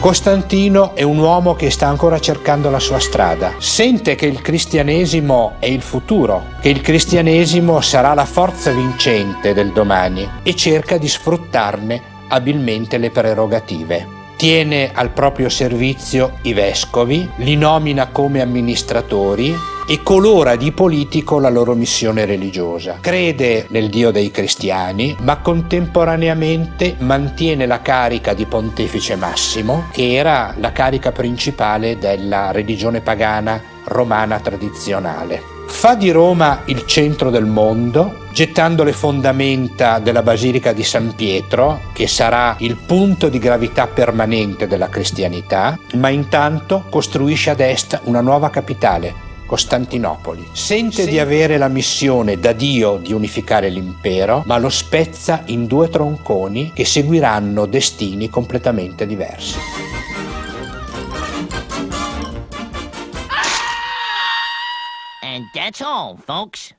Costantino è un uomo che sta ancora cercando la sua strada, sente che il cristianesimo è il futuro, che il cristianesimo sarà la forza vincente del domani e cerca di sfruttarne abilmente le prerogative. Tiene al proprio servizio i vescovi, li nomina come amministratori e colora di politico la loro missione religiosa. Crede nel Dio dei cristiani, ma contemporaneamente mantiene la carica di pontefice massimo, che era la carica principale della religione pagana romana tradizionale. Fa di Roma il centro del mondo, gettando le fondamenta della Basilica di San Pietro, che sarà il punto di gravità permanente della cristianità, ma intanto costruisce ad est una nuova capitale, Costantinopoli. Sente sì. di avere la missione da Dio di unificare l'impero, ma lo spezza in due tronconi che seguiranno destini completamente diversi. And that's all, folks.